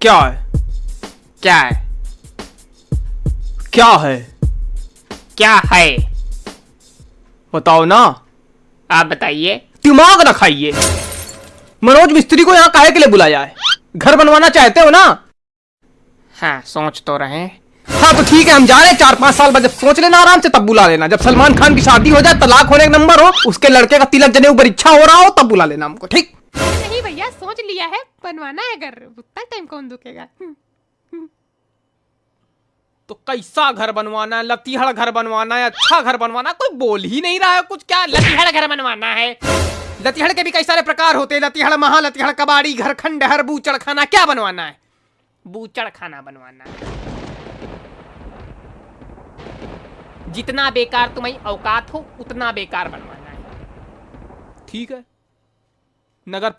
क्या है? क्या है? क्या है? क्या है? बताओ ना। आप बताइए। दिमाग रखाइए मनोज मिस्त्री को यहाँ काहे के लिए बुलाया है? घर बनवाना चाहते हो ना? हाँ सोच तो रहे हाँ। तो ठीक है हम जा रहे हैं। चार पाँच साल बाद जब सोच लेना आराम से तब बुला लेना। जब सलमान खान की शादी हो जाए तलाक होने का नंबर हो उसके लड़के का तिलक जने ऊपर इच्छा हो रहा हो तब बुला लेना हमको ठीक? भैया सोच लिया है बनवाना है घर। उतना टाइम कौन दुखेगा? हम्म, तो कैसा घर बनवाना है? लतीहड़ घर बनवाना है अच्छा घर बनवाना है? कोई बोल ही नहीं रहा है कुछ क्या लतीहड़ घर बनवाना है? लतीहड़ के भी कई सारे प्रकार होते हैं। लतीहड़ महा लतीहड़ कबाड़ी घर खंडहर बूचड़ खाना क्या बनवाना है? बूचड़ खाना बनवाना है। जितना बेकार तुम्हारी औकात हो उतना बेकार बनवाना है। ठीक है। नगर